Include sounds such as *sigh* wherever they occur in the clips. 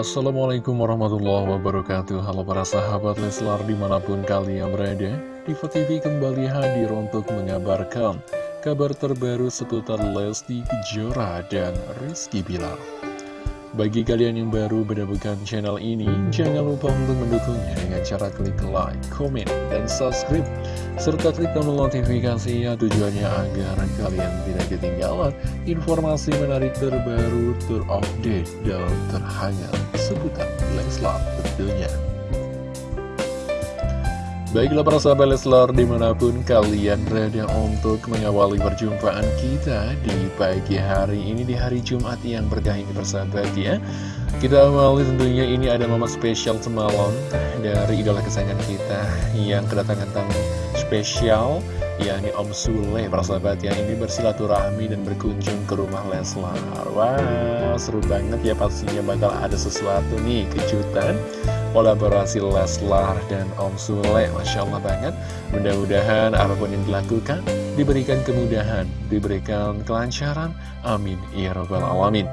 Assalamualaikum warahmatullahi wabarakatuh. Halo para sahabat Leslar di mana pun kalian berada Diva TV kembali hadir untuk mengabarkan Kabar terbaru seputar Lesti Kejora dan Rizky Bilar. Bagi kalian yang baru menemukan channel ini, jangan lupa untuk mendukungnya dengan cara klik like, komen, dan subscribe. Serta klik tombol notifikasinya tujuannya agar kalian tidak ketinggalan informasi menarik terbaru, terupdate, dan terhangat seputar Leslar tentunya. Baiklah para sahabat Leslar di mana pun kalian berada untuk mengawali perjumpaan kita di pagi hari ini di hari Jumat yang berkah ini persahabat ya. Kita awali tentunya ini ada momen spesial semalam dari idola kesayangan kita yang kedatangan tamu spesial yakni Om Sule persahabat ya. Ini bersilaturahmi dan berkunjung ke rumah Leslar. Wah seru banget ya pastinya bakal ada sesuatu nih kejutan kolaborasi Leslar dan Om Sule Masya Allah banget. Mudah-mudahan apa pun yang dilakukan diberikan kemudahan diberikan kelancaran. Amin. Ya robbal alamin.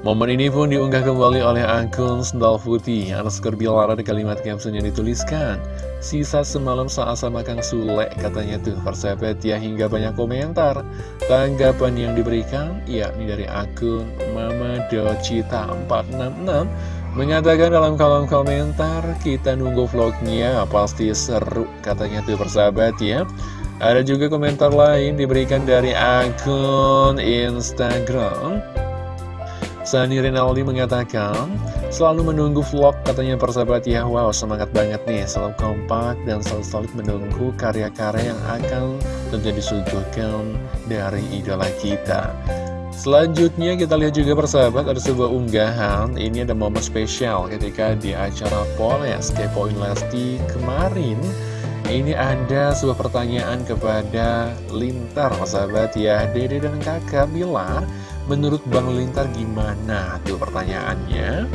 Momen ini pun diunggah kembali oleh akun Sendal Putih. Underscore Bilar ada kalimat caption yang dituliskan Sisa semalam saat sama Kang Sule katanya tuh. Persahabat ya hingga banyak komentar. Tanggapan yang diberikan yakni dari akun Mama Docita 466 Mengatakan dalam kolom komentar, kita nunggu vlognya, pasti seru, katanya tuh persahabat ya. Ada juga komentar lain diberikan dari akun Instagram. Sani Rinaldi mengatakan, selalu menunggu vlog katanya persahabat ya. Wow, semangat banget nih, selalu kompak dan selalu solid menunggu karya-karya yang akan tentu disuguhkan dari idola kita. Selanjutnya kita lihat juga persahabat ada sebuah unggahan. Ini ada momen spesial ketika di acara Poles Kepoin Lesti kemarin. Ini ada sebuah pertanyaan kepada Lintar persahabat ya. Dede dan kakak Bilar Menurut Bang Lintar gimana? Tuh pertanyaannya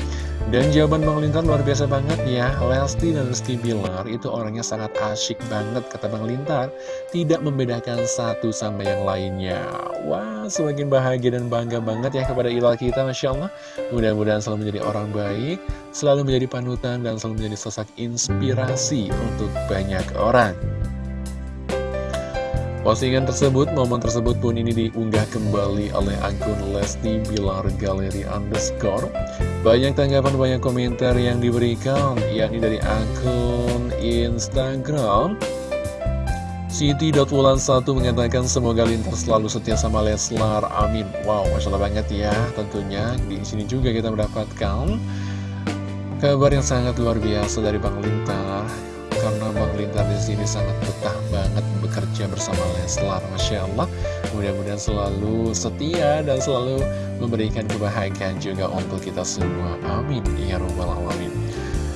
dan jawaban Bang Lintar luar biasa banget ya. Lesti dan Rizky Bilar itu orangnya sangat asyik banget kata Bang Lintar Tidak membedakan satu sama yang lainnya. Wah semakin bahagia dan bangga banget ya kepada ilah kita Masya Allah. Mudah-mudahan selalu menjadi orang baik Selalu menjadi panutan dan selalu menjadi sosok inspirasi untuk banyak orang Postingan tersebut, momen tersebut pun ini diunggah kembali oleh akun Lesti Bilar Galeri Underscore. Banyak tanggapan, banyak komentar yang diberikan, yakni dari akun Instagram. Siti.wulan1 mengatakan semoga lintas selalu setia sama Leslar, amin. Wow, Masya Allah banget ya, tentunya di sini juga kita mendapatkan kabar yang sangat luar biasa dari Bang Lintar karena Bang Lintar di sini sangat betah banget bekerja bersama Leslar, Masya Allah. Mudah-mudahan selalu setia dan selalu memberikan kebahagiaan juga untuk kita semua. Amin. Ya Rabbal Alamin.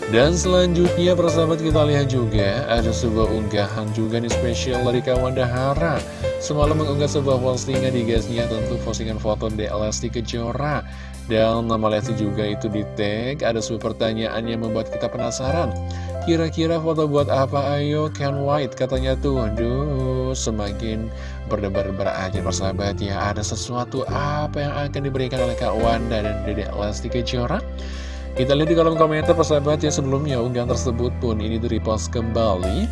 Dan selanjutnya persahabat kita lihat juga ada sebuah unggahan juga nih spesial dari kawan Dahara Semalam mengunggah sebuah postingan di gasnya tentu postingan foto Lesti Kejora Dan nama Lesti juga itu di tag Ada sebuah pertanyaan yang membuat kita penasaran Kira-kira foto buat apa ayo Ken White katanya tuh Aduh semakin berdebar-debar aja persahabat ya Ada sesuatu apa yang akan diberikan oleh Kak Wanda dan Dedek Lesti Kejora kita lihat di kolom komentar persahabat yang sebelumnya unggahan tersebut pun ini di-repost kembali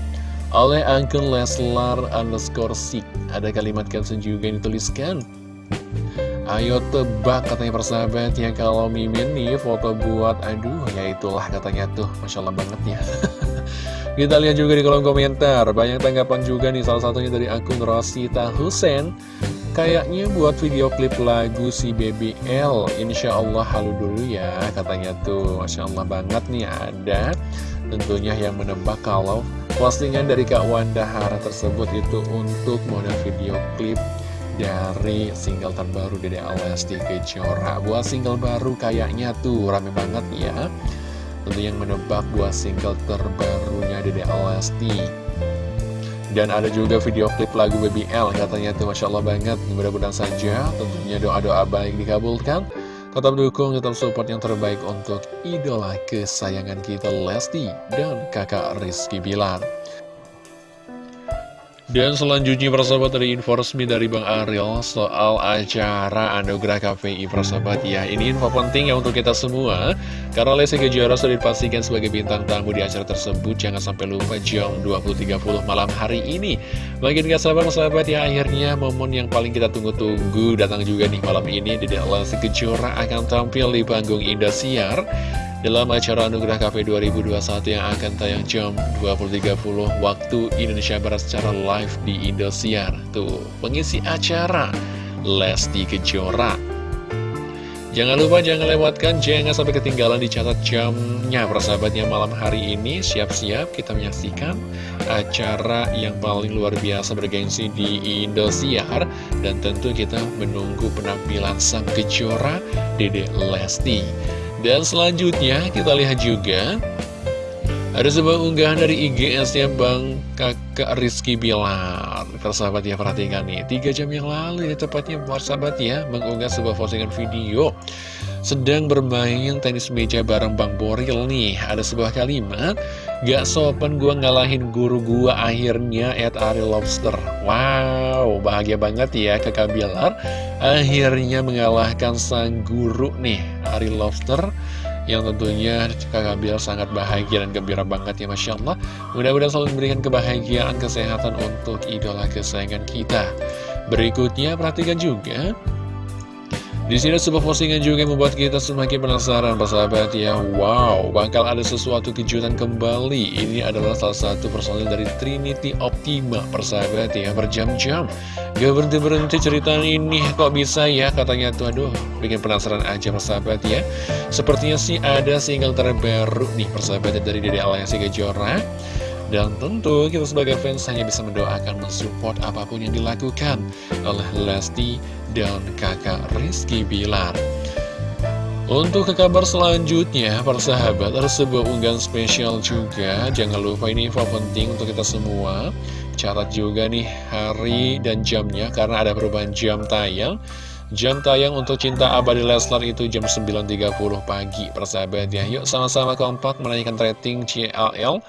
oleh akun Leslar underscore sik. Ada kalimat caption juga yang dituliskan. Ayo tebak katanya persahabat ya kalau Mimin nih foto buat aduh ya itulah katanya tuh Masya Allah banget ya. *laughs* Kita lihat juga di kolom komentar Banyak tanggapan juga nih salah satunya dari akun Rosita Husen. Kayaknya buat video klip lagu si BBL Insya Allah halu dulu ya Katanya tuh Masya Allah banget nih ada. Tentunya yang menebak kalau postingan dari Kak Wanda Hara tersebut itu untuk model video klip dari single terbaru Dede Alesti Kejora Buat single baru kayaknya tuh rame banget ya. Tentu yang menebak buat single terbarunya Dede Alesti dan ada juga video klip lagu BBL katanya tuh Masya Allah banget. Mudah-mudahan saja tentunya doa-doa baik dikabulkan. Tetap dukung, tetap support yang terbaik untuk idola kesayangan kita Lesti dan kakak Rizky Bilar Dan selanjutnya persahabat dari info resmi dari Bang Ariel soal acara Anugerah KPI persahabat. Ya Ini info penting ya untuk kita semua. Karena Lesti Kejora sudah dipastikan sebagai bintang tamu di acara tersebut. Jangan sampai lupa jam 20.30 malam hari ini. Makin gak sabar persahabat ya akhirnya momen yang paling kita tunggu-tunggu Datang juga nih malam ini. Dede Lesti Kejora akan tampil di panggung Indosiar dalam acara Anugerah Cafe 2021 yang akan tayang jam 20.30 waktu Indonesia Barat secara live di Indosiar. Tuh, pengisi acara Lesti Kejora. Jangan lupa, jangan lewatkan, jangan sampai ketinggalan dicatat jamnya persahabatnya malam hari ini. Siap-siap kita menyaksikan acara yang paling luar biasa bergengsi di Indosiar. Dan tentu kita menunggu penampilan sang kejora Dede Lesti. Dan selanjutnya kita lihat juga ada sebuah unggahan dari IGS ya Bang Kakak Rizky Bilar. Persahabat ya perhatikan nih Tiga jam yang lalu ini tepatnya persahabat ya Mengunggah sebuah postingan video Sedang bermain tenis meja bareng Bang Boril nih. Ada sebuah kalimat Gak sopan gua ngalahin guru gua akhirnya at Ari Lobster. Wow bahagia banget ya kakak Bilar. Akhirnya mengalahkan sang guru nih Ari Lobster yang tentunya kakak Bilar sangat bahagia dan gembira banget ya Masya Allah. Mudah-mudahan selalu memberikan kebahagiaan kesehatan untuk idola kesayangan kita. Berikutnya perhatikan juga di sini sebuah postingan juga yang membuat kita semakin penasaran persahabat ya. Wow, bakal ada sesuatu kejutan kembali. Ini adalah salah satu personil dari Trinity Optima persahabat ya. Berjam-jam. Gak berhenti-berhenti cerita ini. Kok bisa ya? Katanya tuh Aduh, bikin penasaran aja persahabat ya. Sepertinya sih ada single terbaru nih persahabat dari Dede Alayasi Kejora dan tentu kita sebagai fans hanya bisa mendoakan mensupport apa pun yang dilakukan oleh Lesti dan kakak Rizky Bilar. Untuk ke kabar selanjutnya, para sahabat, ada sebuah unggahan spesial juga. Jangan lupa ini info penting untuk kita semua. Catat juga nih hari dan jamnya, karena ada perubahan jam tayang. Jam tayang untuk Cinta Abadi Leslar itu jam 9.30 pagi, persahabat ya. Yuk sama-sama kompak menanyakan rating CLL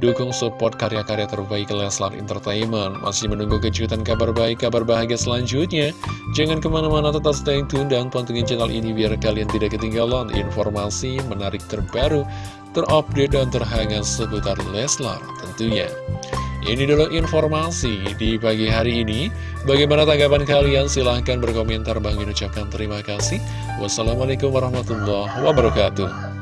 Dukung support karya-karya terbaik Leslar Entertainment Masih menunggu kejutan kabar baik, kabar bahagia selanjutnya Jangan ke mana-mana tetap stay tune dan pantengin channel ini Biar kalian tidak ketinggalan informasi menarik terbaru Terupdate dan terhangat seputar Leslar tentunya ini dulu informasi di pagi hari ini. Bagaimana tanggapan kalian? Silahkan berkomentar. Bang ucapkan terima kasih. Wassalamualaikum warahmatullahi wabarakatuh.